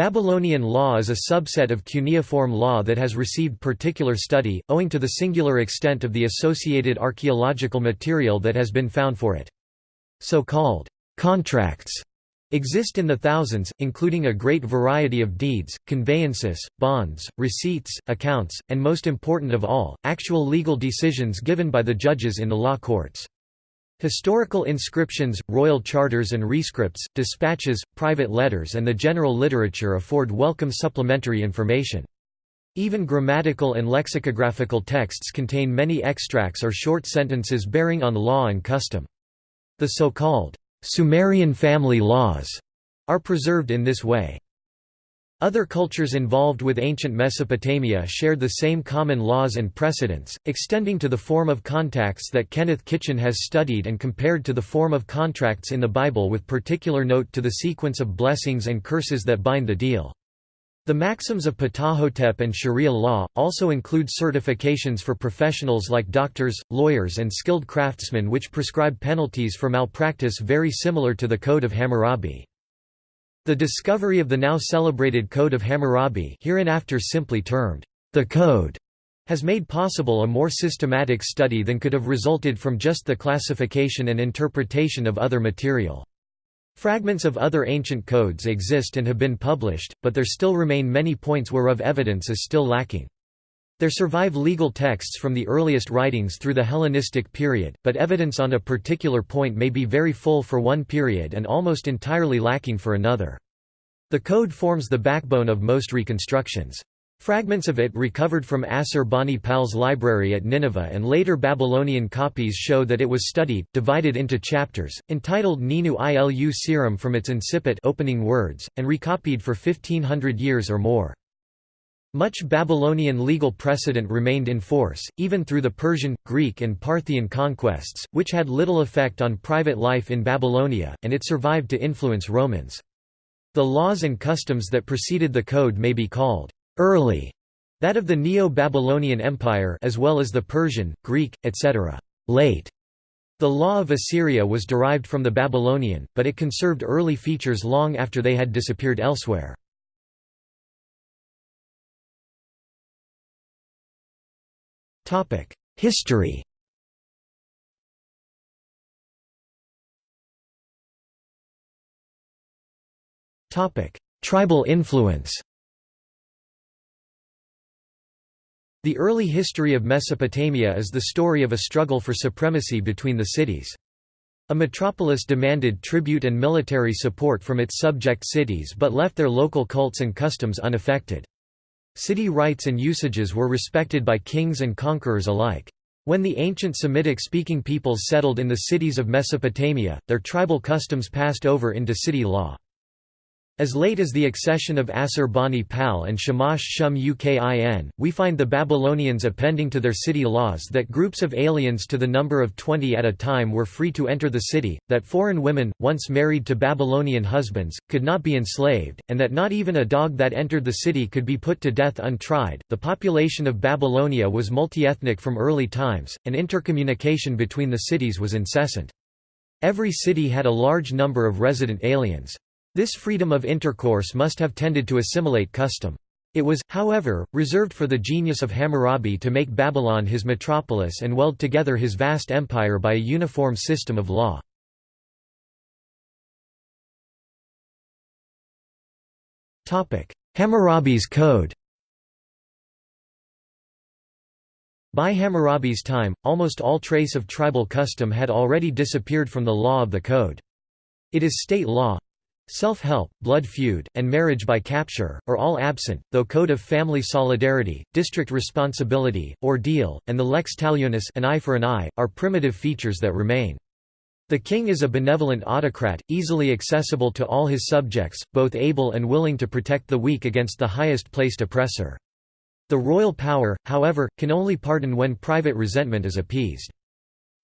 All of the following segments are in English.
Babylonian law is a subset of cuneiform law that has received particular study, owing to the singular extent of the associated archaeological material that has been found for it. So-called contracts exist in the thousands, including a great variety of deeds, conveyances, bonds, receipts, accounts, and most important of all, actual legal decisions given by the judges in the law courts. Historical inscriptions, royal charters and rescripts, dispatches, private letters and the general literature afford welcome supplementary information. Even grammatical and lexicographical texts contain many extracts or short sentences bearing on law and custom. The so-called Sumerian family laws are preserved in this way. Other cultures involved with ancient Mesopotamia shared the same common laws and precedents, extending to the form of contacts that Kenneth Kitchen has studied and compared to the form of contracts in the Bible with particular note to the sequence of blessings and curses that bind the deal. The maxims of Ptahhotep and Sharia law, also include certifications for professionals like doctors, lawyers and skilled craftsmen which prescribe penalties for malpractice very similar to the Code of Hammurabi. The discovery of the now celebrated Code of Hammurabi hereinafter simply termed the Code has made possible a more systematic study than could have resulted from just the classification and interpretation of other material. Fragments of other ancient codes exist and have been published, but there still remain many points whereof evidence is still lacking. There survive legal texts from the earliest writings through the Hellenistic period, but evidence on a particular point may be very full for one period and almost entirely lacking for another. The code forms the backbone of most reconstructions. Fragments of it recovered from Assur Bani Pal's library at Nineveh and later Babylonian copies show that it was studied, divided into chapters, entitled Ninu Ilu Siram from its incipit opening words, and recopied for 1500 years or more. Much Babylonian legal precedent remained in force, even through the Persian, Greek and Parthian conquests, which had little effect on private life in Babylonia, and it survived to influence Romans. The laws and customs that preceded the code may be called early, that of the Neo-Babylonian Empire as well as the Persian, Greek, etc. late. The law of Assyria was derived from the Babylonian, but it conserved early features long after they had disappeared elsewhere. History Tribal influence The early history of Mesopotamia is the story of a struggle for supremacy between the cities. A metropolis demanded tribute and military support from its subject cities but left their local cults and customs unaffected. City rights and usages were respected by kings and conquerors alike. When the ancient Semitic-speaking peoples settled in the cities of Mesopotamia, their tribal customs passed over into city law. As late as the accession of Assur-bani-pal and Shamash-Shum-Ukin, we find the Babylonians appending to their city laws that groups of aliens to the number of 20 at a time were free to enter the city, that foreign women, once married to Babylonian husbands, could not be enslaved, and that not even a dog that entered the city could be put to death untried. The population of Babylonia was multiethnic from early times, and intercommunication between the cities was incessant. Every city had a large number of resident aliens. This freedom of intercourse must have tended to assimilate custom. It was, however, reserved for the genius of Hammurabi to make Babylon his metropolis and weld together his vast empire by a uniform system of law. Hammurabi's Code By Hammurabi's time, almost all trace of tribal custom had already disappeared from the law of the code. It is state law, Self-help, blood feud, and marriage by capture, are all absent, though code of family solidarity, district responsibility, ordeal, and the lex talionis an eye for an eye, are primitive features that remain. The king is a benevolent autocrat, easily accessible to all his subjects, both able and willing to protect the weak against the highest placed oppressor. The royal power, however, can only pardon when private resentment is appeased.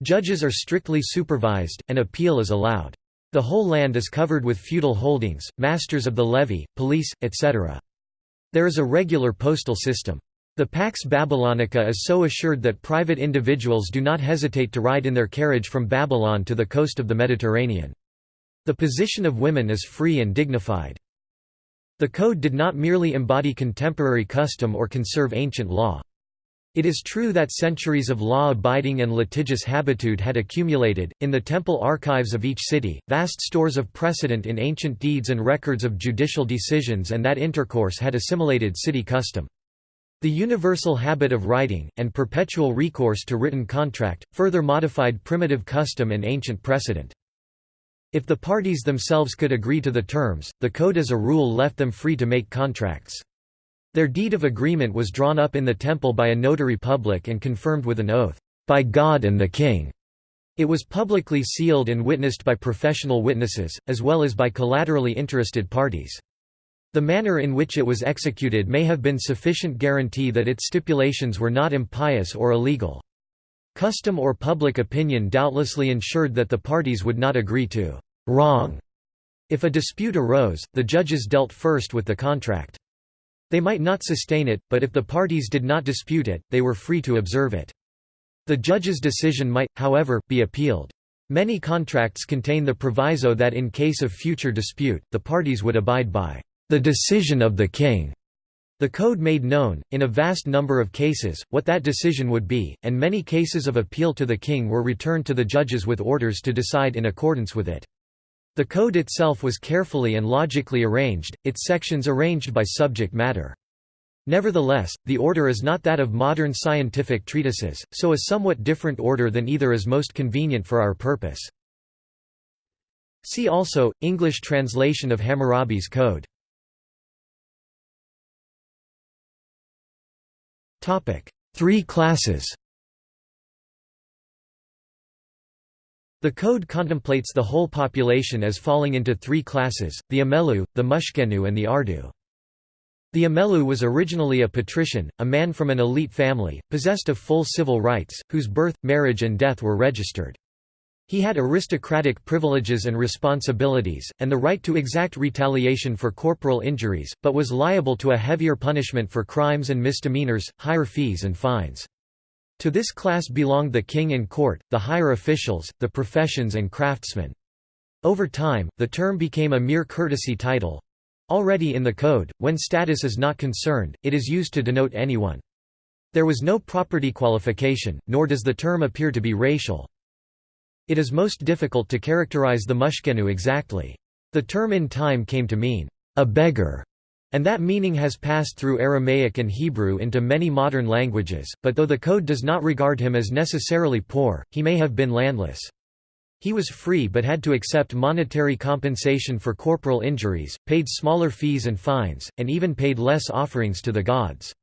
Judges are strictly supervised, and appeal is allowed. The whole land is covered with feudal holdings, masters of the levy, police, etc. There is a regular postal system. The Pax Babylonica is so assured that private individuals do not hesitate to ride in their carriage from Babylon to the coast of the Mediterranean. The position of women is free and dignified. The code did not merely embody contemporary custom or conserve ancient law. It is true that centuries of law-abiding and litigious habitude had accumulated, in the temple archives of each city, vast stores of precedent in ancient deeds and records of judicial decisions and that intercourse had assimilated city custom. The universal habit of writing, and perpetual recourse to written contract, further modified primitive custom and ancient precedent. If the parties themselves could agree to the terms, the code as a rule left them free to make contracts. Their deed of agreement was drawn up in the temple by a notary public and confirmed with an oath, "...by God and the king." It was publicly sealed and witnessed by professional witnesses, as well as by collaterally interested parties. The manner in which it was executed may have been sufficient guarantee that its stipulations were not impious or illegal. Custom or public opinion doubtlessly ensured that the parties would not agree to «wrong». If a dispute arose, the judges dealt first with the contract. They might not sustain it, but if the parties did not dispute it, they were free to observe it. The judge's decision might, however, be appealed. Many contracts contain the proviso that in case of future dispute, the parties would abide by the decision of the king. The code made known, in a vast number of cases, what that decision would be, and many cases of appeal to the king were returned to the judges with orders to decide in accordance with it. The code itself was carefully and logically arranged, its sections arranged by subject matter. Nevertheless, the order is not that of modern scientific treatises, so a somewhat different order than either is most convenient for our purpose. See also, English translation of Hammurabi's Code. Three classes The code contemplates the whole population as falling into three classes, the Amelu, the Mushkenu and the Ardu. The Amelu was originally a patrician, a man from an elite family, possessed of full civil rights, whose birth, marriage and death were registered. He had aristocratic privileges and responsibilities, and the right to exact retaliation for corporal injuries, but was liable to a heavier punishment for crimes and misdemeanors, higher fees and fines. To this class belonged the king and court, the higher officials, the professions and craftsmen. Over time, the term became a mere courtesy title. Already in the code, when status is not concerned, it is used to denote anyone. There was no property qualification, nor does the term appear to be racial. It is most difficult to characterize the mushkenu exactly. The term in time came to mean, a beggar, and that meaning has passed through Aramaic and Hebrew into many modern languages, but though the code does not regard him as necessarily poor, he may have been landless. He was free but had to accept monetary compensation for corporal injuries, paid smaller fees and fines, and even paid less offerings to the gods.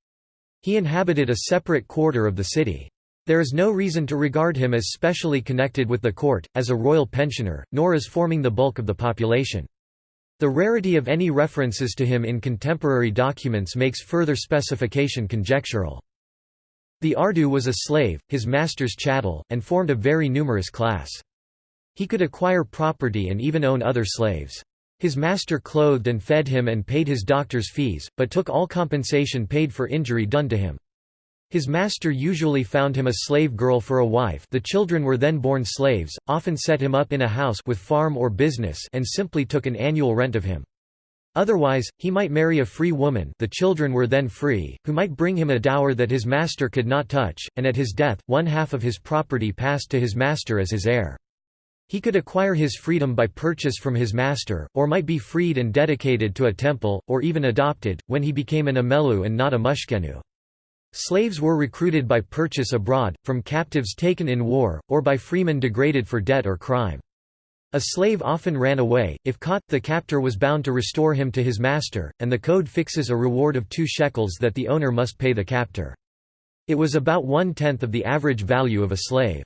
He inhabited a separate quarter of the city. There is no reason to regard him as specially connected with the court, as a royal pensioner, nor as forming the bulk of the population. The rarity of any references to him in contemporary documents makes further specification conjectural. The Ardu was a slave, his master's chattel, and formed a very numerous class. He could acquire property and even own other slaves. His master clothed and fed him and paid his doctor's fees, but took all compensation paid for injury done to him. His master usually found him a slave girl for a wife the children were then born slaves, often set him up in a house with farm or business and simply took an annual rent of him. Otherwise, he might marry a free woman the children were then free, who might bring him a dower that his master could not touch, and at his death, one half of his property passed to his master as his heir. He could acquire his freedom by purchase from his master, or might be freed and dedicated to a temple, or even adopted, when he became an Amelu and not a Mushkenu. Slaves were recruited by purchase abroad, from captives taken in war, or by freemen degraded for debt or crime. A slave often ran away, if caught, the captor was bound to restore him to his master, and the code fixes a reward of two shekels that the owner must pay the captor. It was about one-tenth of the average value of a slave.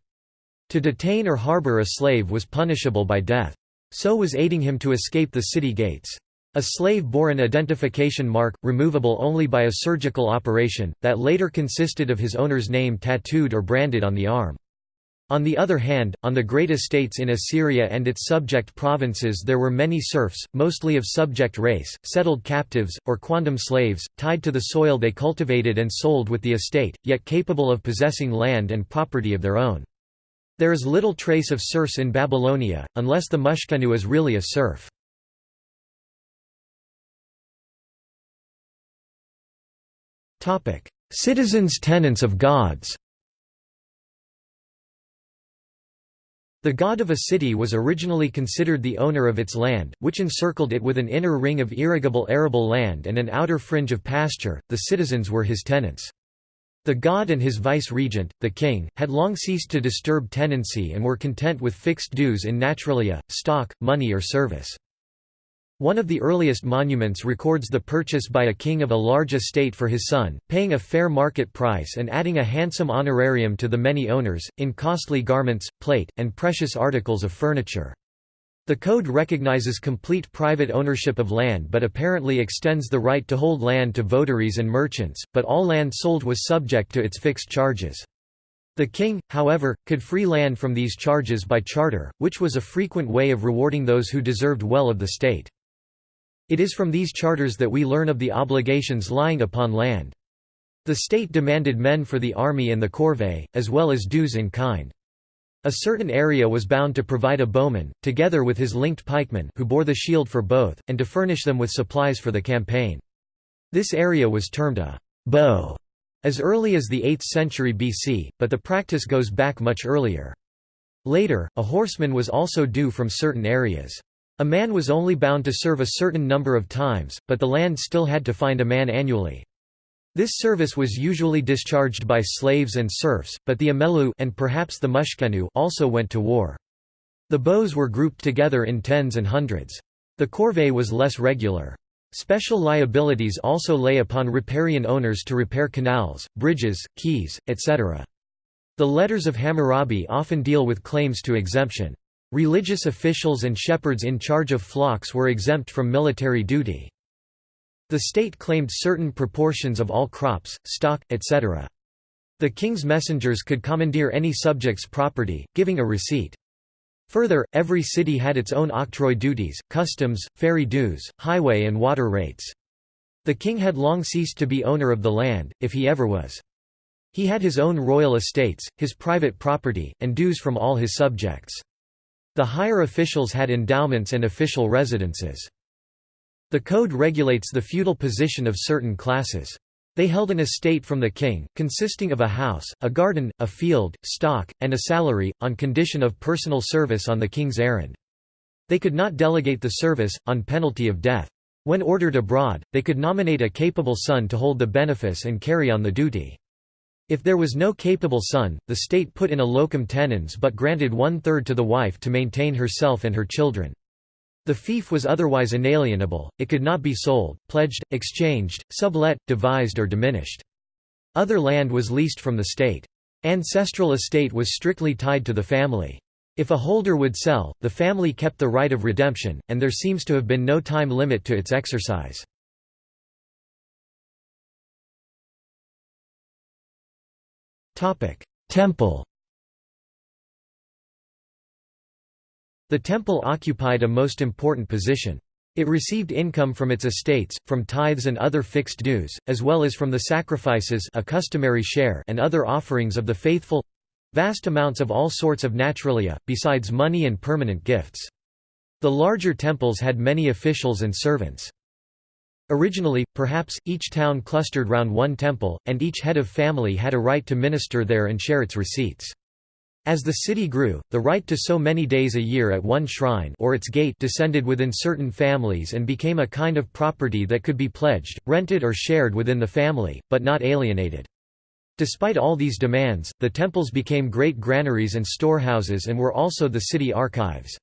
To detain or harbor a slave was punishable by death. So was aiding him to escape the city gates. A slave bore an identification mark, removable only by a surgical operation, that later consisted of his owner's name tattooed or branded on the arm. On the other hand, on the great estates in Assyria and its subject provinces there were many serfs, mostly of subject race, settled captives, or quondam slaves, tied to the soil they cultivated and sold with the estate, yet capable of possessing land and property of their own. There is little trace of serfs in Babylonia, unless the Mushkenu is really a serf. Citizens' tenants of gods The god of a city was originally considered the owner of its land, which encircled it with an inner ring of irrigable arable land and an outer fringe of pasture, the citizens were his tenants. The god and his vice-regent, the king, had long ceased to disturb tenancy and were content with fixed dues in naturalia, stock, money or service. One of the earliest monuments records the purchase by a king of a large estate for his son, paying a fair market price and adding a handsome honorarium to the many owners, in costly garments, plate, and precious articles of furniture. The code recognizes complete private ownership of land but apparently extends the right to hold land to votaries and merchants, but all land sold was subject to its fixed charges. The king, however, could free land from these charges by charter, which was a frequent way of rewarding those who deserved well of the state. It is from these charters that we learn of the obligations lying upon land. The state demanded men for the army and the corvée, as well as dues in kind. A certain area was bound to provide a bowman, together with his linked pikemen who bore the shield for both, and to furnish them with supplies for the campaign. This area was termed a bow as early as the 8th century BC, but the practice goes back much earlier. Later, a horseman was also due from certain areas. A man was only bound to serve a certain number of times, but the land still had to find a man annually. This service was usually discharged by slaves and serfs, but the amelu and perhaps the mushkenu also went to war. The bows were grouped together in tens and hundreds. The corvée was less regular. Special liabilities also lay upon riparian owners to repair canals, bridges, quays, etc. The letters of Hammurabi often deal with claims to exemption. Religious officials and shepherds in charge of flocks were exempt from military duty. The state claimed certain proportions of all crops, stock, etc. The king's messengers could commandeer any subject's property, giving a receipt. Further, every city had its own octroi duties, customs, ferry dues, highway and water rates. The king had long ceased to be owner of the land, if he ever was. He had his own royal estates, his private property, and dues from all his subjects. The higher officials had endowments and official residences. The code regulates the feudal position of certain classes. They held an estate from the king, consisting of a house, a garden, a field, stock, and a salary, on condition of personal service on the king's errand. They could not delegate the service, on penalty of death. When ordered abroad, they could nominate a capable son to hold the benefice and carry on the duty. If there was no capable son, the state put in a locum tenens but granted one-third to the wife to maintain herself and her children. The fief was otherwise inalienable, it could not be sold, pledged, exchanged, sublet, devised or diminished. Other land was leased from the state. Ancestral estate was strictly tied to the family. If a holder would sell, the family kept the right of redemption, and there seems to have been no time limit to its exercise. Temple The temple occupied a most important position. It received income from its estates, from tithes and other fixed dues, as well as from the sacrifices a customary share and other offerings of the faithful—vast amounts of all sorts of naturalia, besides money and permanent gifts. The larger temples had many officials and servants. Originally, perhaps, each town clustered round one temple, and each head of family had a right to minister there and share its receipts. As the city grew, the right to so many days a year at one shrine or its gate descended within certain families and became a kind of property that could be pledged, rented or shared within the family, but not alienated. Despite all these demands, the temples became great granaries and storehouses and were also the city archives.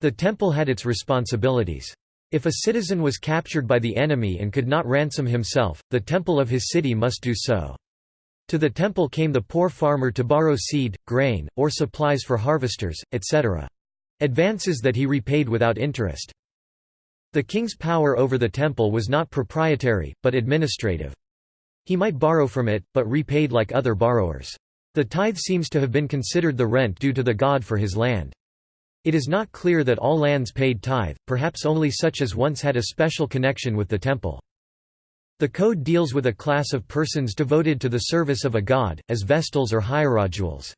The temple had its responsibilities. If a citizen was captured by the enemy and could not ransom himself, the temple of his city must do so. To the temple came the poor farmer to borrow seed, grain, or supplies for harvesters, etc. Advances that he repaid without interest. The king's power over the temple was not proprietary, but administrative. He might borrow from it, but repaid like other borrowers. The tithe seems to have been considered the rent due to the god for his land. It is not clear that all lands paid tithe, perhaps only such as once had a special connection with the temple. The code deals with a class of persons devoted to the service of a god, as Vestals or hierodules.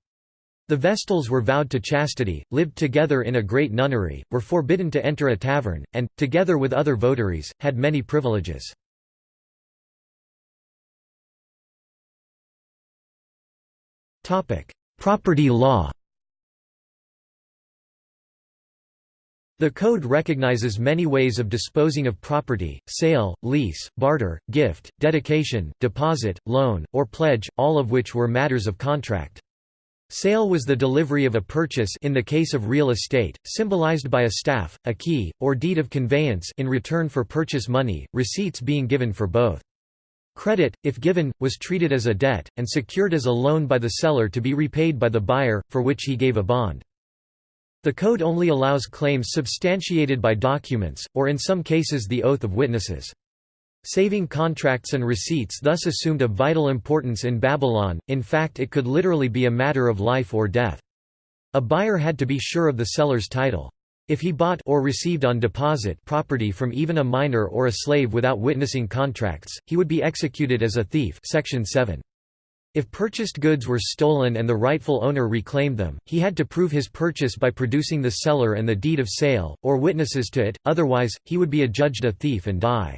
The Vestals were vowed to chastity, lived together in a great nunnery, were forbidden to enter a tavern, and, together with other votaries, had many privileges. Property law The Code recognizes many ways of disposing of property, sale, lease, barter, gift, dedication, deposit, loan, or pledge, all of which were matters of contract. Sale was the delivery of a purchase in the case of real estate, symbolized by a staff, a key, or deed of conveyance in return for purchase money, receipts being given for both. Credit, if given, was treated as a debt, and secured as a loan by the seller to be repaid by the buyer, for which he gave a bond. The Code only allows claims substantiated by documents, or in some cases the oath of witnesses. Saving contracts and receipts thus assumed a vital importance in Babylon, in fact it could literally be a matter of life or death. A buyer had to be sure of the seller's title. If he bought or received on deposit property from even a minor or a slave without witnessing contracts, he would be executed as a thief section 7. If purchased goods were stolen and the rightful owner reclaimed them, he had to prove his purchase by producing the seller and the deed of sale, or witnesses to it, otherwise, he would be adjudged a thief and die.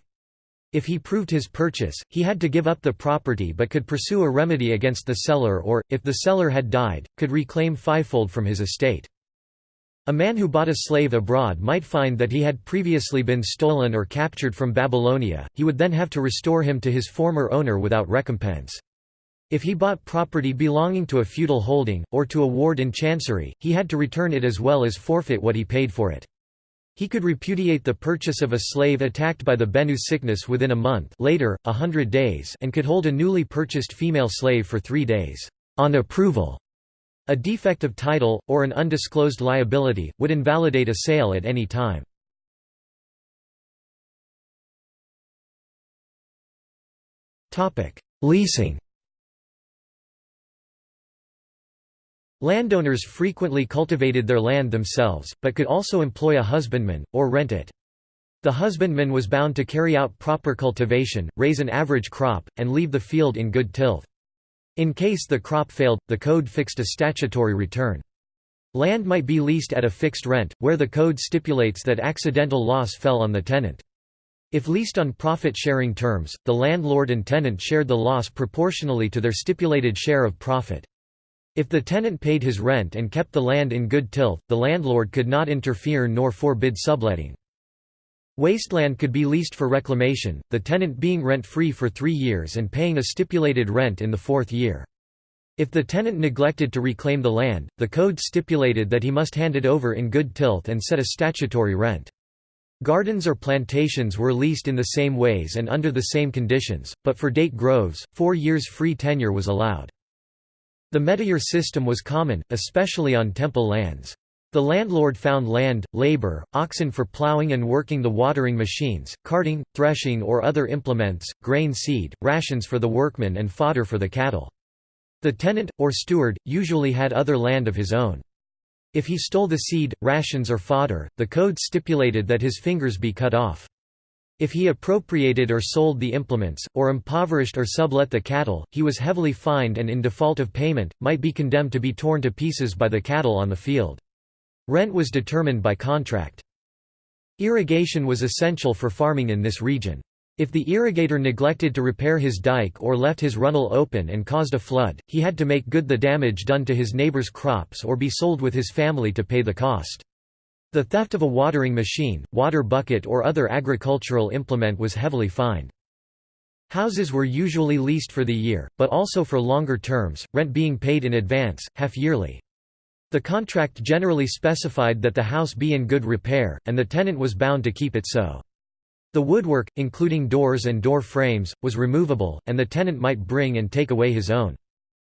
If he proved his purchase, he had to give up the property but could pursue a remedy against the seller or, if the seller had died, could reclaim fivefold from his estate. A man who bought a slave abroad might find that he had previously been stolen or captured from Babylonia, he would then have to restore him to his former owner without recompense. If he bought property belonging to a feudal holding, or to a ward in chancery, he had to return it as well as forfeit what he paid for it. He could repudiate the purchase of a slave attacked by the Bennu sickness within a month later, a hundred days and could hold a newly purchased female slave for three days, on approval. A defect of title, or an undisclosed liability, would invalidate a sale at any time. Leasing Landowners frequently cultivated their land themselves, but could also employ a husbandman, or rent it. The husbandman was bound to carry out proper cultivation, raise an average crop, and leave the field in good tilth. In case the crop failed, the code fixed a statutory return. Land might be leased at a fixed rent, where the code stipulates that accidental loss fell on the tenant. If leased on profit-sharing terms, the landlord and tenant shared the loss proportionally to their stipulated share of profit. If the tenant paid his rent and kept the land in good tilth, the landlord could not interfere nor forbid subletting. Wasteland could be leased for reclamation, the tenant being rent-free for three years and paying a stipulated rent in the fourth year. If the tenant neglected to reclaim the land, the code stipulated that he must hand it over in good tilth and set a statutory rent. Gardens or plantations were leased in the same ways and under the same conditions, but for date groves, four years free tenure was allowed. The metayer system was common, especially on temple lands. The landlord found land, labor, oxen for plowing and working the watering machines, carting, threshing or other implements, grain seed, rations for the workmen and fodder for the cattle. The tenant, or steward, usually had other land of his own. If he stole the seed, rations or fodder, the code stipulated that his fingers be cut off. If he appropriated or sold the implements, or impoverished or sublet the cattle, he was heavily fined and in default of payment, might be condemned to be torn to pieces by the cattle on the field. Rent was determined by contract. Irrigation was essential for farming in this region. If the irrigator neglected to repair his dike or left his runnel open and caused a flood, he had to make good the damage done to his neighbor's crops or be sold with his family to pay the cost. The theft of a watering machine, water bucket or other agricultural implement was heavily fined. Houses were usually leased for the year, but also for longer terms, rent being paid in advance, half-yearly. The contract generally specified that the house be in good repair, and the tenant was bound to keep it so. The woodwork, including doors and door frames, was removable, and the tenant might bring and take away his own.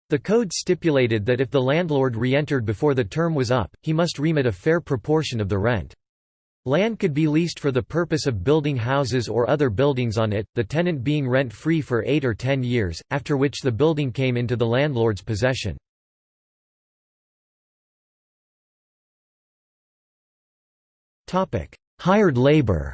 The code stipulated that if the landlord re-entered before the term was up, he must remit a fair proportion of the rent. Land could be leased for the purpose of building houses or other buildings on it, the tenant being rent-free for 8 or 10 years, after which the building came into the landlord's possession. Hired labor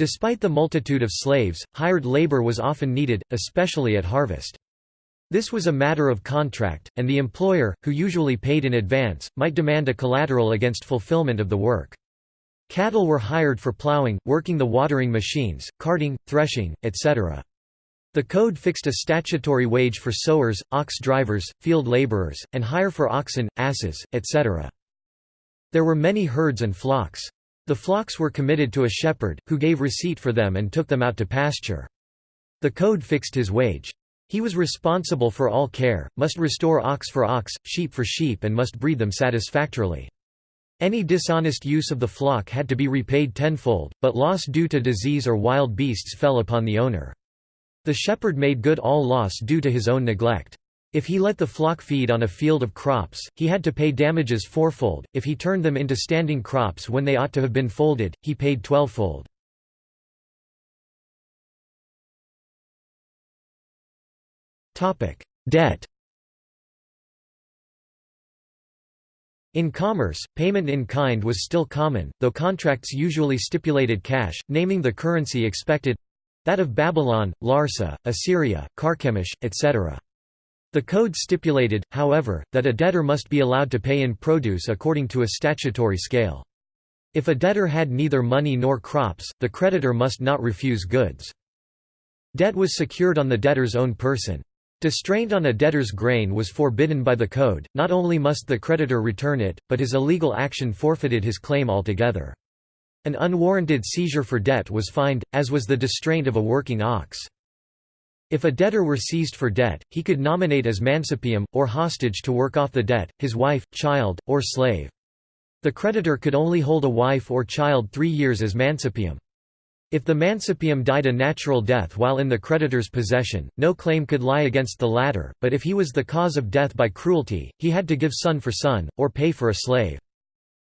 Despite the multitude of slaves, hired labor was often needed, especially at harvest. This was a matter of contract, and the employer, who usually paid in advance, might demand a collateral against fulfillment of the work. Cattle were hired for plowing, working the watering machines, carting, threshing, etc. The code fixed a statutory wage for sowers, ox drivers, field laborers, and hire for oxen, asses, etc. There were many herds and flocks. The flocks were committed to a shepherd, who gave receipt for them and took them out to pasture. The code fixed his wage. He was responsible for all care, must restore ox for ox, sheep for sheep and must breed them satisfactorily. Any dishonest use of the flock had to be repaid tenfold, but loss due to disease or wild beasts fell upon the owner. The shepherd made good all loss due to his own neglect. If he let the flock feed on a field of crops, he had to pay damages fourfold, if he turned them into standing crops when they ought to have been folded, he paid twelvefold. Debt In commerce, payment in kind was still common, though contracts usually stipulated cash, naming the currency expected—that of Babylon, Larsa, Assyria, Carchemish, etc. The code stipulated, however, that a debtor must be allowed to pay in produce according to a statutory scale. If a debtor had neither money nor crops, the creditor must not refuse goods. Debt was secured on the debtor's own person. Distraint on a debtor's grain was forbidden by the code, not only must the creditor return it, but his illegal action forfeited his claim altogether. An unwarranted seizure for debt was fined, as was the distraint of a working ox. If a debtor were seized for debt, he could nominate as mancipium, or hostage to work off the debt, his wife, child, or slave. The creditor could only hold a wife or child three years as mancipium. If the mancipium died a natural death while in the creditor's possession, no claim could lie against the latter, but if he was the cause of death by cruelty, he had to give son for son, or pay for a slave.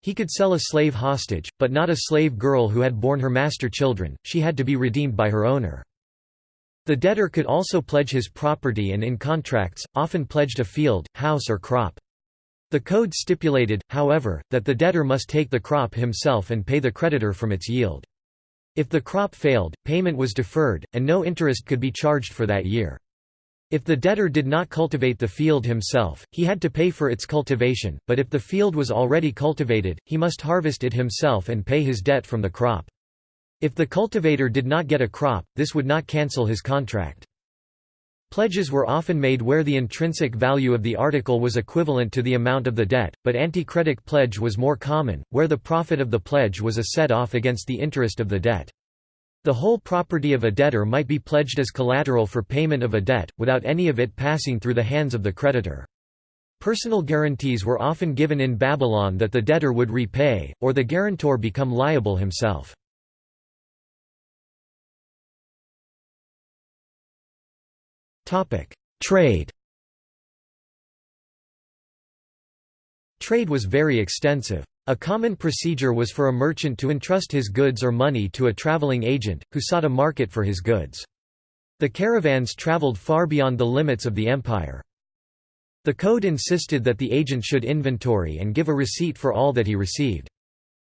He could sell a slave hostage, but not a slave girl who had borne her master children, she had to be redeemed by her owner. The debtor could also pledge his property and in contracts, often pledged a field, house or crop. The code stipulated, however, that the debtor must take the crop himself and pay the creditor from its yield. If the crop failed, payment was deferred, and no interest could be charged for that year. If the debtor did not cultivate the field himself, he had to pay for its cultivation, but if the field was already cultivated, he must harvest it himself and pay his debt from the crop. If the cultivator did not get a crop, this would not cancel his contract. Pledges were often made where the intrinsic value of the article was equivalent to the amount of the debt, but antichretic pledge was more common, where the profit of the pledge was a set-off against the interest of the debt. The whole property of a debtor might be pledged as collateral for payment of a debt, without any of it passing through the hands of the creditor. Personal guarantees were often given in Babylon that the debtor would repay, or the guarantor become liable himself. Trade Trade was very extensive. A common procedure was for a merchant to entrust his goods or money to a traveling agent, who sought a market for his goods. The caravans traveled far beyond the limits of the empire. The code insisted that the agent should inventory and give a receipt for all that he received.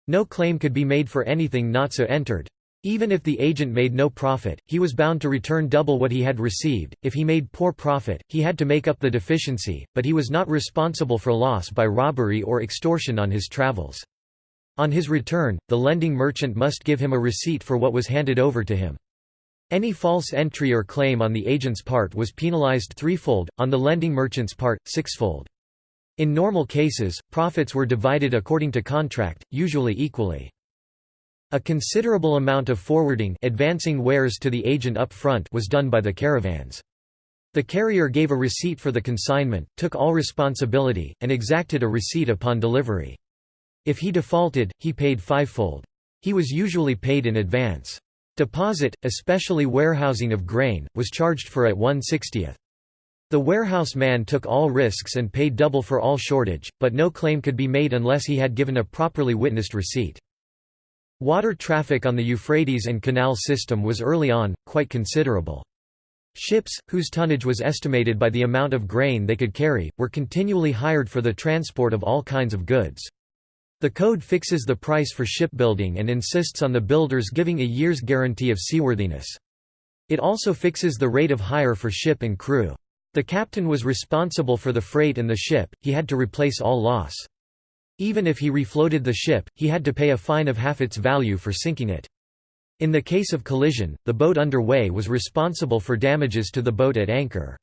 No claim could be made for anything not so entered. Even if the agent made no profit, he was bound to return double what he had received. If he made poor profit, he had to make up the deficiency, but he was not responsible for loss by robbery or extortion on his travels. On his return, the lending merchant must give him a receipt for what was handed over to him. Any false entry or claim on the agent's part was penalized threefold, on the lending merchant's part, sixfold. In normal cases, profits were divided according to contract, usually equally. A considerable amount of forwarding advancing wares to the agent up front was done by the caravans. The carrier gave a receipt for the consignment, took all responsibility, and exacted a receipt upon delivery. If he defaulted, he paid fivefold. He was usually paid in advance. Deposit, especially warehousing of grain, was charged for at 1 60th. The warehouse man took all risks and paid double for all shortage, but no claim could be made unless he had given a properly witnessed receipt. Water traffic on the Euphrates and canal system was early on, quite considerable. Ships, whose tonnage was estimated by the amount of grain they could carry, were continually hired for the transport of all kinds of goods. The code fixes the price for shipbuilding and insists on the builders giving a year's guarantee of seaworthiness. It also fixes the rate of hire for ship and crew. The captain was responsible for the freight and the ship, he had to replace all loss. Even if he refloated the ship, he had to pay a fine of half its value for sinking it. In the case of collision, the boat underway was responsible for damages to the boat at anchor.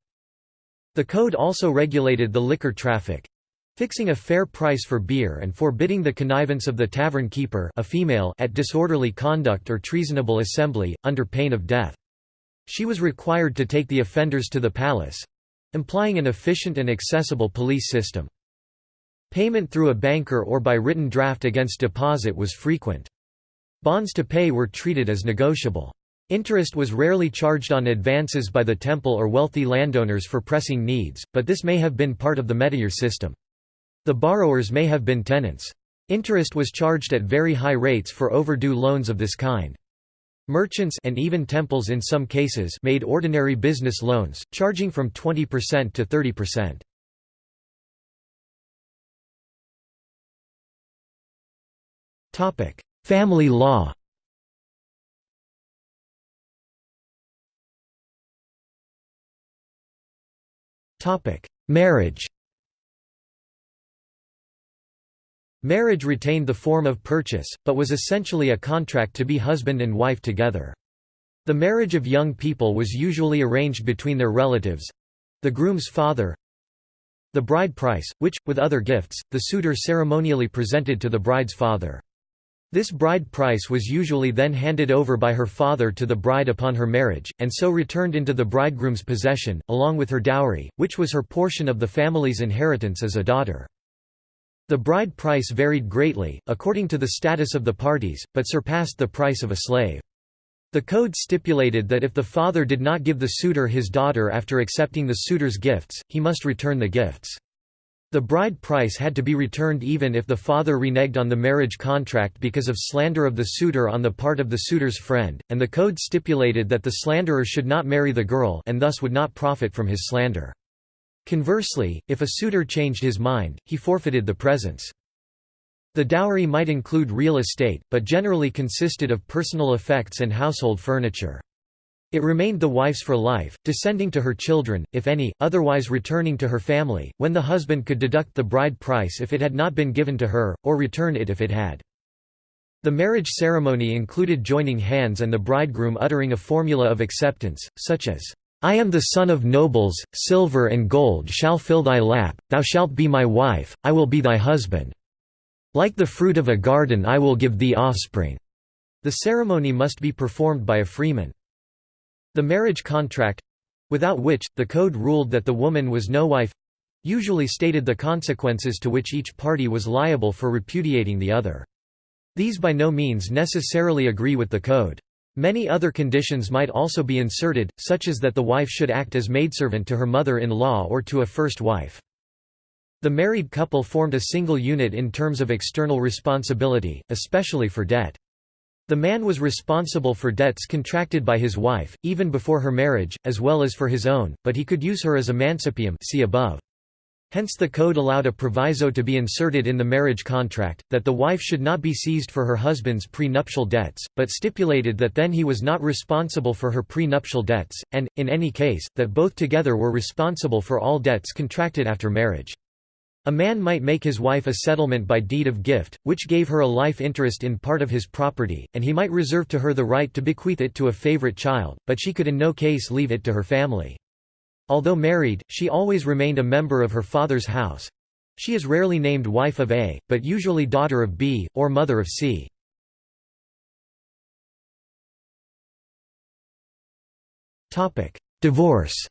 The code also regulated the liquor traffic, fixing a fair price for beer and forbidding the connivance of the tavern keeper a female at disorderly conduct or treasonable assembly, under pain of death. She was required to take the offenders to the palace—implying an efficient and accessible police system. Payment through a banker or by written draft against deposit was frequent. Bonds to pay were treated as negotiable. Interest was rarely charged on advances by the temple or wealthy landowners for pressing needs, but this may have been part of the metayer system. The borrowers may have been tenants. Interest was charged at very high rates for overdue loans of this kind. Merchants and even temples in some cases made ordinary business loans, charging from 20% to 30%. Topic: Family law. Topic: Marriage. Marriage retained the form of purchase, but was essentially a contract to be husband and wife together. The marriage of young people was usually arranged between their relatives—the groom's father, the bride price, which, with other gifts, the suitor ceremonially presented to the bride's father. This bride price was usually then handed over by her father to the bride upon her marriage, and so returned into the bridegroom's possession, along with her dowry, which was her portion of the family's inheritance as a daughter. The bride price varied greatly, according to the status of the parties, but surpassed the price of a slave. The code stipulated that if the father did not give the suitor his daughter after accepting the suitor's gifts, he must return the gifts. The bride price had to be returned even if the father reneged on the marriage contract because of slander of the suitor on the part of the suitor's friend, and the code stipulated that the slanderer should not marry the girl and thus would not profit from his slander. Conversely, if a suitor changed his mind, he forfeited the presents. The dowry might include real estate, but generally consisted of personal effects and household furniture. It remained the wife's for life, descending to her children, if any, otherwise returning to her family, when the husband could deduct the bride price if it had not been given to her, or return it if it had. The marriage ceremony included joining hands and the bridegroom uttering a formula of acceptance, such as, I am the son of nobles, silver and gold shall fill thy lap, thou shalt be my wife, I will be thy husband. Like the fruit of a garden I will give thee offspring. The ceremony must be performed by a freeman. The marriage contract—without which, the code ruled that the woman was no wife—usually stated the consequences to which each party was liable for repudiating the other. These by no means necessarily agree with the code. Many other conditions might also be inserted, such as that the wife should act as maidservant to her mother-in-law or to a first wife. The married couple formed a single unit in terms of external responsibility, especially for debt. The man was responsible for debts contracted by his wife, even before her marriage, as well as for his own, but he could use her as a mancipium see above. Hence the code allowed a proviso to be inserted in the marriage contract, that the wife should not be seized for her husband's prenuptial debts, but stipulated that then he was not responsible for her prenuptial debts, and, in any case, that both together were responsible for all debts contracted after marriage. A man might make his wife a settlement by deed of gift, which gave her a life interest in part of his property, and he might reserve to her the right to bequeath it to a favorite child, but she could in no case leave it to her family. Although married, she always remained a member of her father's house. She is rarely named wife of A, but usually daughter of B, or mother of C. Divorce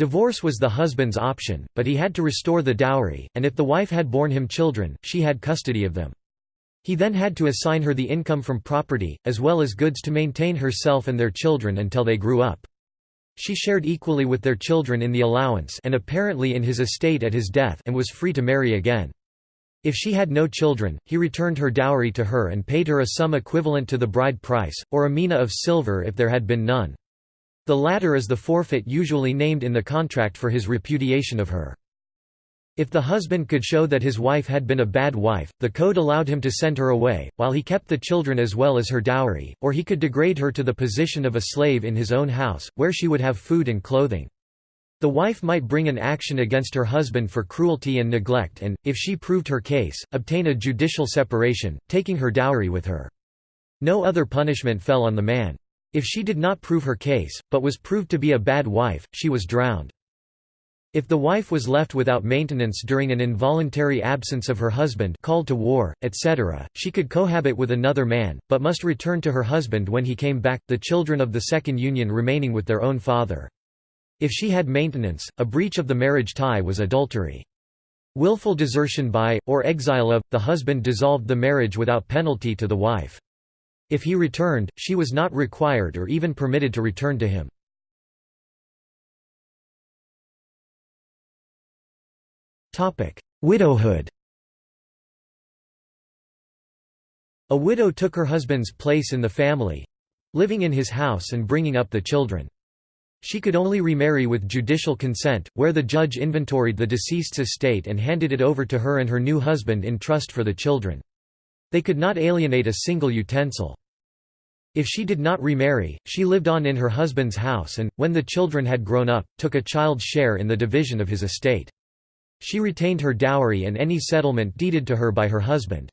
Divorce was the husband's option, but he had to restore the dowry, and if the wife had borne him children, she had custody of them. He then had to assign her the income from property, as well as goods to maintain herself and their children until they grew up. She shared equally with their children in the allowance and apparently in his estate at his death and was free to marry again. If she had no children, he returned her dowry to her and paid her a sum equivalent to the bride price, or a mina of silver if there had been none. The latter is the forfeit usually named in the contract for his repudiation of her. If the husband could show that his wife had been a bad wife, the code allowed him to send her away, while he kept the children as well as her dowry, or he could degrade her to the position of a slave in his own house, where she would have food and clothing. The wife might bring an action against her husband for cruelty and neglect and, if she proved her case, obtain a judicial separation, taking her dowry with her. No other punishment fell on the man. If she did not prove her case, but was proved to be a bad wife, she was drowned. If the wife was left without maintenance during an involuntary absence of her husband called to war, etc., she could cohabit with another man, but must return to her husband when he came back, the children of the second union remaining with their own father. If she had maintenance, a breach of the marriage tie was adultery. Willful desertion by, or exile of, the husband dissolved the marriage without penalty to the wife. If he returned, she was not required or even permitted to return to him. Widowhood A widow took her husband's place in the family—living in his house and bringing up the children. She could only remarry with judicial consent, where the judge inventoried the deceased's estate and handed it over to her and her new husband in trust for the children. They could not alienate a single utensil. If she did not remarry, she lived on in her husband's house and, when the children had grown up, took a child's share in the division of his estate. She retained her dowry and any settlement deeded to her by her husband.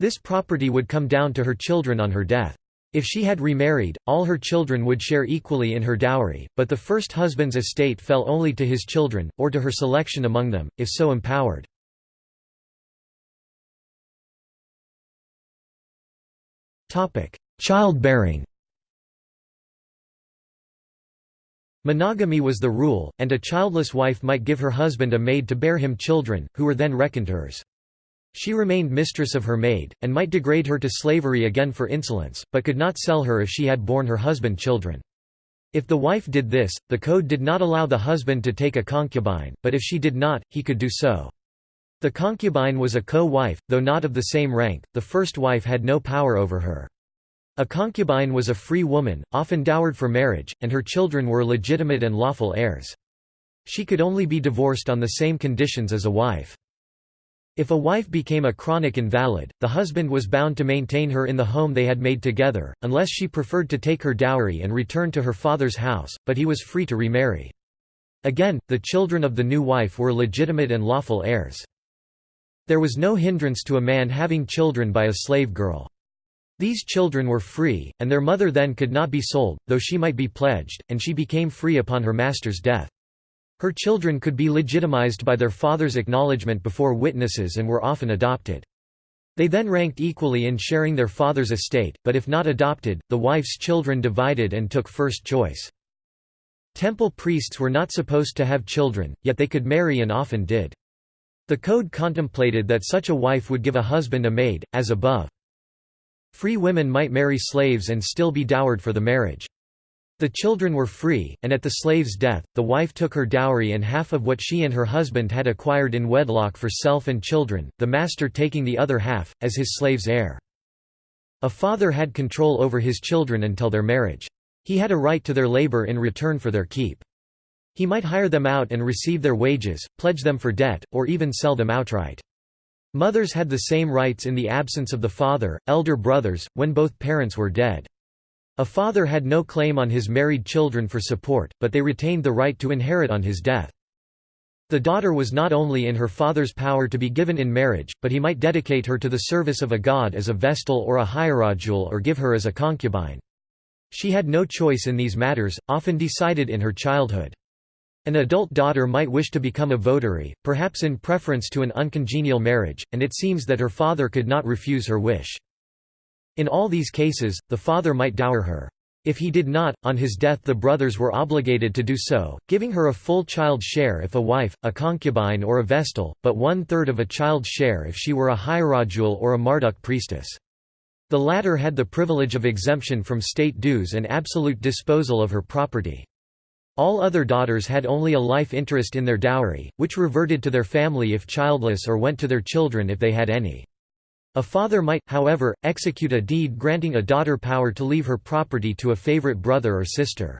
This property would come down to her children on her death. If she had remarried, all her children would share equally in her dowry, but the first husband's estate fell only to his children, or to her selection among them, if so empowered. Childbearing Monogamy was the rule, and a childless wife might give her husband a maid to bear him children, who were then reckoned hers. She remained mistress of her maid, and might degrade her to slavery again for insolence, but could not sell her if she had borne her husband children. If the wife did this, the code did not allow the husband to take a concubine, but if she did not, he could do so. The concubine was a co-wife, though not of the same rank, the first wife had no power over her. A concubine was a free woman, often dowered for marriage, and her children were legitimate and lawful heirs. She could only be divorced on the same conditions as a wife. If a wife became a chronic invalid, the husband was bound to maintain her in the home they had made together, unless she preferred to take her dowry and return to her father's house, but he was free to remarry. Again, the children of the new wife were legitimate and lawful heirs. There was no hindrance to a man having children by a slave girl. These children were free, and their mother then could not be sold, though she might be pledged, and she became free upon her master's death. Her children could be legitimized by their father's acknowledgement before witnesses and were often adopted. They then ranked equally in sharing their father's estate, but if not adopted, the wife's children divided and took first choice. Temple priests were not supposed to have children, yet they could marry and often did. The code contemplated that such a wife would give a husband a maid, as above. Free women might marry slaves and still be dowered for the marriage. The children were free, and at the slave's death, the wife took her dowry and half of what she and her husband had acquired in wedlock for self and children, the master taking the other half, as his slave's heir. A father had control over his children until their marriage. He had a right to their labor in return for their keep. He might hire them out and receive their wages, pledge them for debt, or even sell them outright. Mothers had the same rights in the absence of the father, elder brothers, when both parents were dead. A father had no claim on his married children for support, but they retained the right to inherit on his death. The daughter was not only in her father's power to be given in marriage, but he might dedicate her to the service of a god as a vestal or a hierodule or give her as a concubine. She had no choice in these matters, often decided in her childhood. An adult daughter might wish to become a votary, perhaps in preference to an uncongenial marriage, and it seems that her father could not refuse her wish. In all these cases, the father might dower her. If he did not, on his death the brothers were obligated to do so, giving her a full child share if a wife, a concubine or a vestal, but one-third of a child's share if she were a hierodule or a Marduk priestess. The latter had the privilege of exemption from state dues and absolute disposal of her property. All other daughters had only a life interest in their dowry, which reverted to their family if childless or went to their children if they had any. A father might, however, execute a deed granting a daughter power to leave her property to a favorite brother or sister.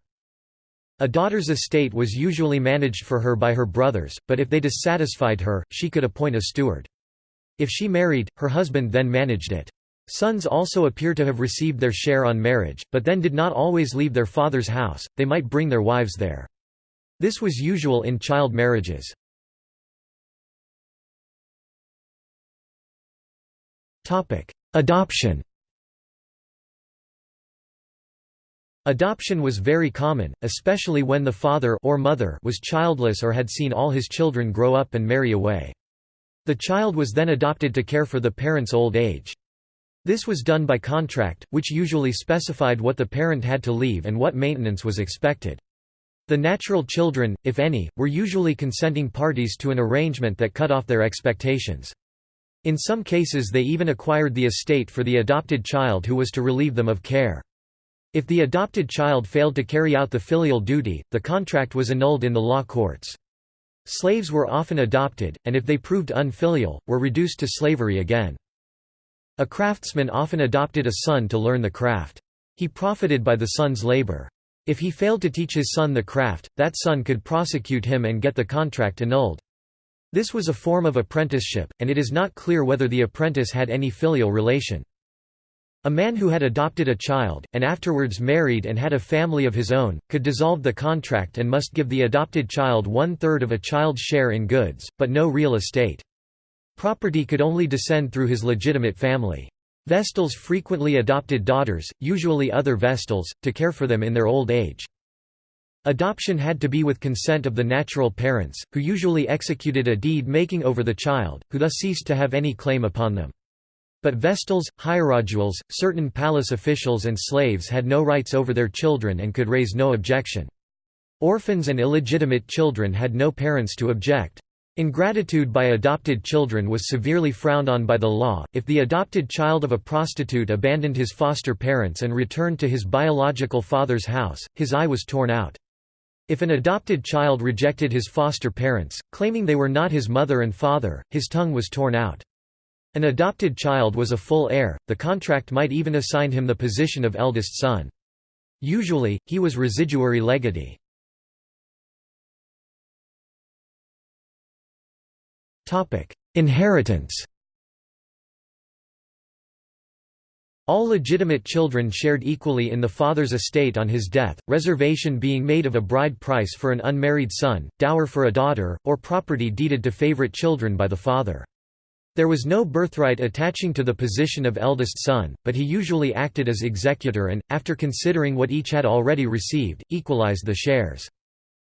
A daughter's estate was usually managed for her by her brothers, but if they dissatisfied her, she could appoint a steward. If she married, her husband then managed it. Sons also appear to have received their share on marriage, but then did not always leave their father's house, they might bring their wives there. This was usual in child marriages. Adoption Adoption was very common, especially when the father or mother was childless or had seen all his children grow up and marry away. The child was then adopted to care for the parent's old age. This was done by contract, which usually specified what the parent had to leave and what maintenance was expected. The natural children, if any, were usually consenting parties to an arrangement that cut off their expectations. In some cases they even acquired the estate for the adopted child who was to relieve them of care. If the adopted child failed to carry out the filial duty, the contract was annulled in the law courts. Slaves were often adopted, and if they proved unfilial, were reduced to slavery again. A craftsman often adopted a son to learn the craft. He profited by the son's labor. If he failed to teach his son the craft, that son could prosecute him and get the contract annulled. This was a form of apprenticeship, and it is not clear whether the apprentice had any filial relation. A man who had adopted a child, and afterwards married and had a family of his own, could dissolve the contract and must give the adopted child one-third of a child's share in goods, but no real estate. Property could only descend through his legitimate family. Vestals frequently adopted daughters, usually other Vestals, to care for them in their old age. Adoption had to be with consent of the natural parents, who usually executed a deed making over the child, who thus ceased to have any claim upon them. But Vestals, hierodules, certain palace officials and slaves had no rights over their children and could raise no objection. Orphans and illegitimate children had no parents to object. Ingratitude by adopted children was severely frowned on by the law. If the adopted child of a prostitute abandoned his foster parents and returned to his biological father's house, his eye was torn out. If an adopted child rejected his foster parents, claiming they were not his mother and father, his tongue was torn out. An adopted child was a full heir, the contract might even assign him the position of eldest son. Usually, he was residuary legatee. Inheritance All legitimate children shared equally in the father's estate on his death, reservation being made of a bride price for an unmarried son, dower for a daughter, or property deeded to favorite children by the father. There was no birthright attaching to the position of eldest son, but he usually acted as executor and, after considering what each had already received, equalized the shares.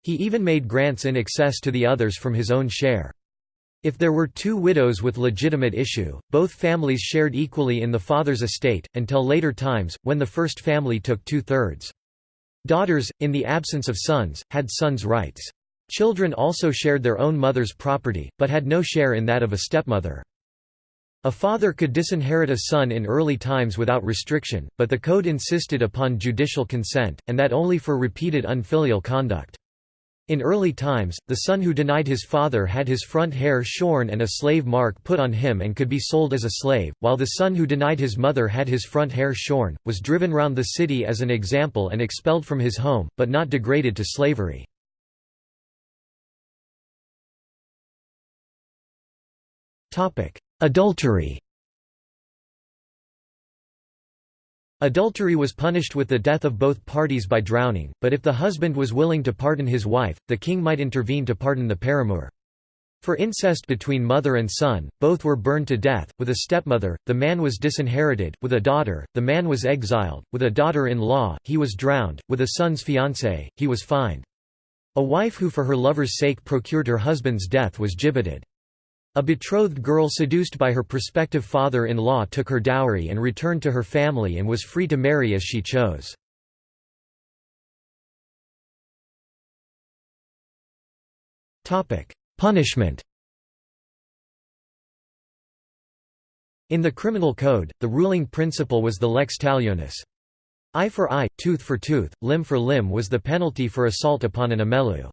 He even made grants in excess to the others from his own share. If there were two widows with legitimate issue, both families shared equally in the father's estate, until later times, when the first family took two-thirds. Daughters, in the absence of sons, had sons' rights. Children also shared their own mother's property, but had no share in that of a stepmother. A father could disinherit a son in early times without restriction, but the code insisted upon judicial consent, and that only for repeated unfilial conduct. In early times, the son who denied his father had his front hair shorn and a slave mark put on him and could be sold as a slave, while the son who denied his mother had his front hair shorn, was driven round the city as an example and expelled from his home, but not degraded to slavery. Adultery Adultery was punished with the death of both parties by drowning, but if the husband was willing to pardon his wife, the king might intervene to pardon the paramour. For incest between mother and son, both were burned to death. With a stepmother, the man was disinherited, with a daughter, the man was exiled, with a daughter in law, he was drowned, with a son's fiancé, he was fined. A wife who for her lover's sake procured her husband's death was gibbeted. A betrothed girl seduced by her prospective father-in-law took her dowry and returned to her family and was free to marry as she chose. Punishment In the criminal code, the ruling principle was the lex talionis. Eye for eye, tooth for tooth, limb for limb was the penalty for assault upon an amelu.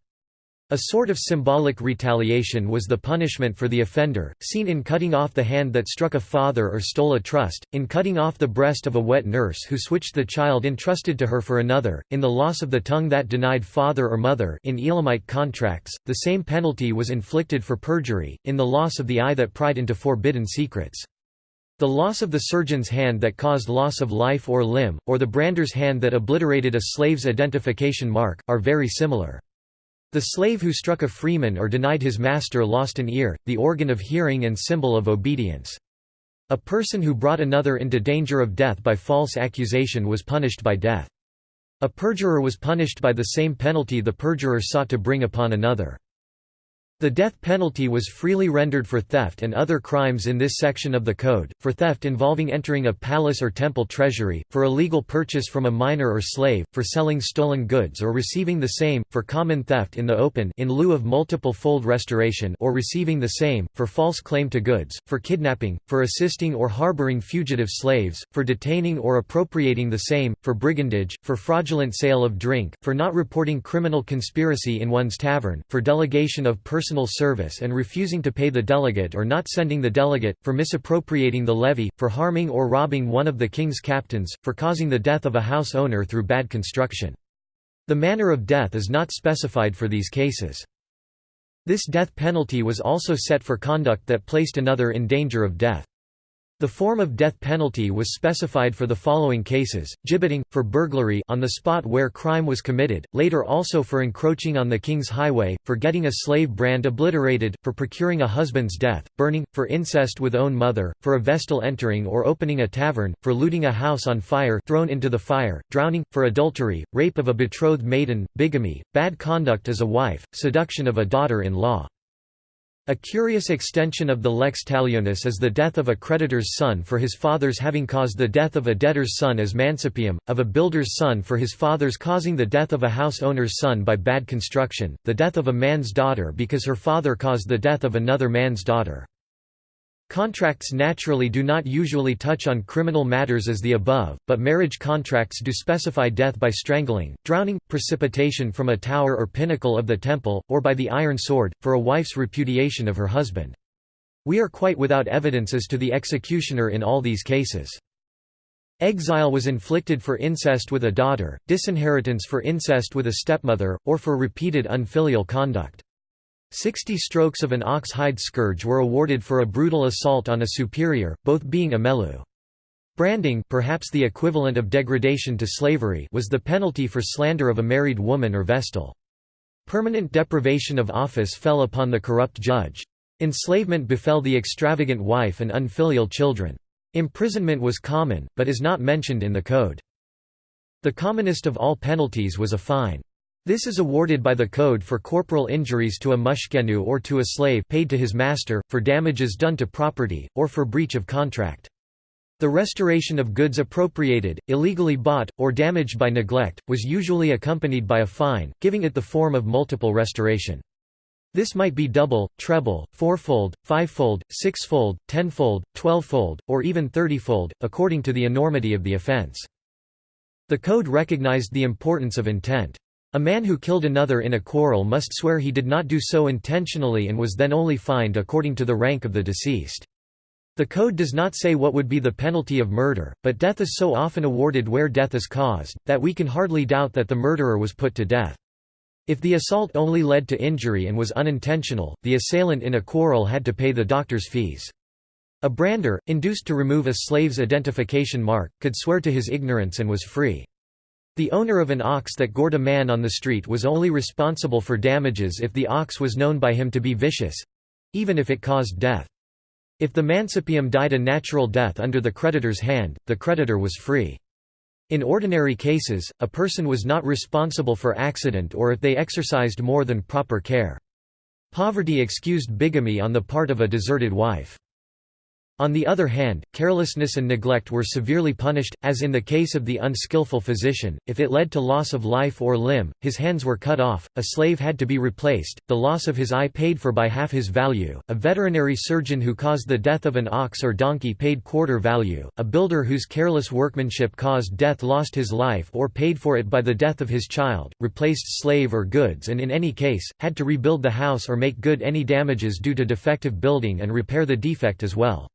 A sort of symbolic retaliation was the punishment for the offender, seen in cutting off the hand that struck a father or stole a trust, in cutting off the breast of a wet nurse who switched the child entrusted to her for another, in the loss of the tongue that denied father or mother in Elamite contracts, the same penalty was inflicted for perjury, in the loss of the eye that pried into forbidden secrets. The loss of the surgeon's hand that caused loss of life or limb, or the brander's hand that obliterated a slave's identification mark, are very similar. The slave who struck a freeman or denied his master lost an ear, the organ of hearing and symbol of obedience. A person who brought another into danger of death by false accusation was punished by death. A perjurer was punished by the same penalty the perjurer sought to bring upon another. The death penalty was freely rendered for theft and other crimes in this section of the Code, for theft involving entering a palace or temple treasury, for illegal purchase from a minor or slave, for selling stolen goods or receiving the same, for common theft in the open in lieu of multiple fold restoration or receiving the same, for false claim to goods, for kidnapping, for assisting or harboring fugitive slaves, for detaining or appropriating the same, for brigandage, for fraudulent sale of drink, for not reporting criminal conspiracy in one's tavern, for delegation of personal personal service and refusing to pay the delegate or not sending the delegate, for misappropriating the levy, for harming or robbing one of the king's captains, for causing the death of a house owner through bad construction. The manner of death is not specified for these cases. This death penalty was also set for conduct that placed another in danger of death. The form of death penalty was specified for the following cases, gibbeting, for burglary on the spot where crime was committed, later also for encroaching on the king's highway, for getting a slave brand obliterated, for procuring a husband's death, burning, for incest with own mother, for a vestal entering or opening a tavern, for looting a house on fire thrown into the fire, drowning, for adultery, rape of a betrothed maiden, bigamy, bad conduct as a wife, seduction of a daughter-in-law. A curious extension of the lex talionis is the death of a creditor's son for his father's having caused the death of a debtor's son as mancipium, of a builder's son for his father's causing the death of a house owner's son by bad construction, the death of a man's daughter because her father caused the death of another man's daughter. Contracts naturally do not usually touch on criminal matters as the above, but marriage contracts do specify death by strangling, drowning, precipitation from a tower or pinnacle of the temple, or by the iron sword, for a wife's repudiation of her husband. We are quite without evidence as to the executioner in all these cases. Exile was inflicted for incest with a daughter, disinheritance for incest with a stepmother, or for repeated unfilial conduct. Sixty strokes of an ox hide scourge were awarded for a brutal assault on a superior, both being amelu. Branding perhaps the equivalent of degradation to slavery was the penalty for slander of a married woman or vestal. Permanent deprivation of office fell upon the corrupt judge. Enslavement befell the extravagant wife and unfilial children. Imprisonment was common, but is not mentioned in the code. The commonest of all penalties was a fine. This is awarded by the code for corporal injuries to a mushkenu or to a slave paid to his master, for damages done to property, or for breach of contract. The restoration of goods appropriated, illegally bought, or damaged by neglect, was usually accompanied by a fine, giving it the form of multiple restoration. This might be double, treble, fourfold, fivefold, sixfold, tenfold, twelvefold, or even thirtyfold, according to the enormity of the offense. The code recognized the importance of intent. A man who killed another in a quarrel must swear he did not do so intentionally and was then only fined according to the rank of the deceased. The code does not say what would be the penalty of murder, but death is so often awarded where death is caused, that we can hardly doubt that the murderer was put to death. If the assault only led to injury and was unintentional, the assailant in a quarrel had to pay the doctor's fees. A brander, induced to remove a slave's identification mark, could swear to his ignorance and was free. The owner of an ox that gored a man on the street was only responsible for damages if the ox was known by him to be vicious—even if it caused death. If the mancipium died a natural death under the creditor's hand, the creditor was free. In ordinary cases, a person was not responsible for accident or if they exercised more than proper care. Poverty excused bigamy on the part of a deserted wife. On the other hand, carelessness and neglect were severely punished, as in the case of the unskillful physician, if it led to loss of life or limb, his hands were cut off, a slave had to be replaced, the loss of his eye paid for by half his value, a veterinary surgeon who caused the death of an ox or donkey paid quarter value, a builder whose careless workmanship caused death lost his life or paid for it by the death of his child, replaced slave or goods and in any case, had to rebuild the house or make good any damages due to defective building and repair the defect as well.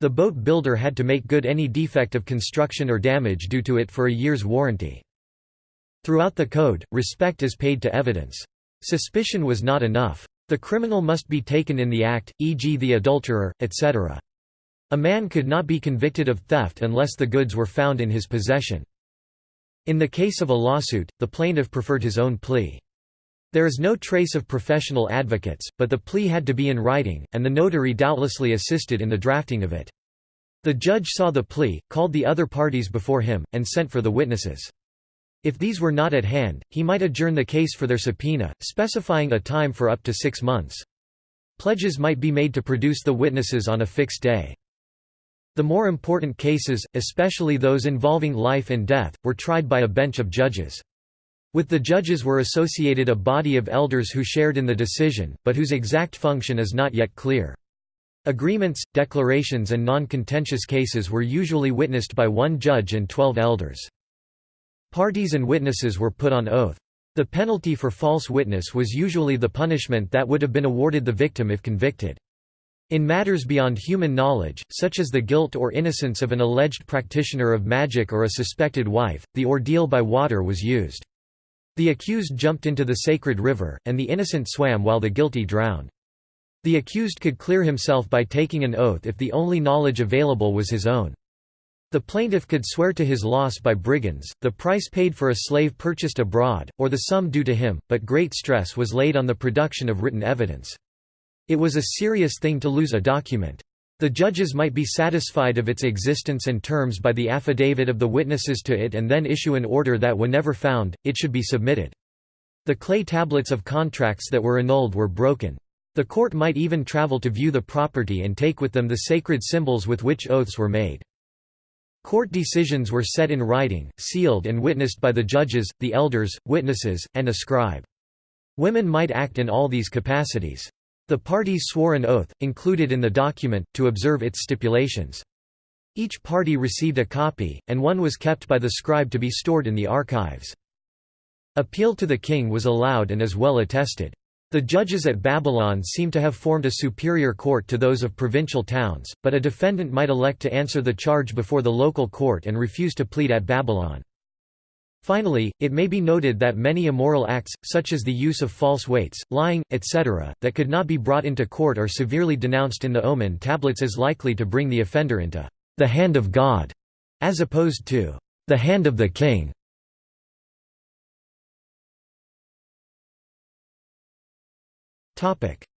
The boat builder had to make good any defect of construction or damage due to it for a year's warranty. Throughout the code, respect is paid to evidence. Suspicion was not enough. The criminal must be taken in the act, e.g. the adulterer, etc. A man could not be convicted of theft unless the goods were found in his possession. In the case of a lawsuit, the plaintiff preferred his own plea. There is no trace of professional advocates, but the plea had to be in writing, and the notary doubtlessly assisted in the drafting of it. The judge saw the plea, called the other parties before him, and sent for the witnesses. If these were not at hand, he might adjourn the case for their subpoena, specifying a time for up to six months. Pledges might be made to produce the witnesses on a fixed day. The more important cases, especially those involving life and death, were tried by a bench of judges. With the judges were associated a body of elders who shared in the decision, but whose exact function is not yet clear. Agreements, declarations and non-contentious cases were usually witnessed by one judge and twelve elders. Parties and witnesses were put on oath. The penalty for false witness was usually the punishment that would have been awarded the victim if convicted. In matters beyond human knowledge, such as the guilt or innocence of an alleged practitioner of magic or a suspected wife, the ordeal by water was used. The accused jumped into the sacred river, and the innocent swam while the guilty drowned. The accused could clear himself by taking an oath if the only knowledge available was his own. The plaintiff could swear to his loss by brigands, the price paid for a slave purchased abroad, or the sum due to him, but great stress was laid on the production of written evidence. It was a serious thing to lose a document. The judges might be satisfied of its existence and terms by the affidavit of the witnesses to it and then issue an order that whenever found, it should be submitted. The clay tablets of contracts that were annulled were broken. The court might even travel to view the property and take with them the sacred symbols with which oaths were made. Court decisions were set in writing, sealed and witnessed by the judges, the elders, witnesses, and a scribe. Women might act in all these capacities. The parties swore an oath, included in the document, to observe its stipulations. Each party received a copy, and one was kept by the scribe to be stored in the archives. Appeal to the king was allowed and is well attested. The judges at Babylon seem to have formed a superior court to those of provincial towns, but a defendant might elect to answer the charge before the local court and refuse to plead at Babylon. Finally, it may be noted that many immoral acts, such as the use of false weights, lying, etc., that could not be brought into court are severely denounced in the Omen tablets as likely to bring the offender into the hand of God, as opposed to the hand of the king.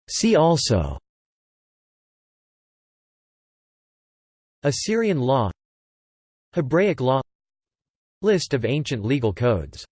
See also Assyrian law Hebraic law List of ancient legal codes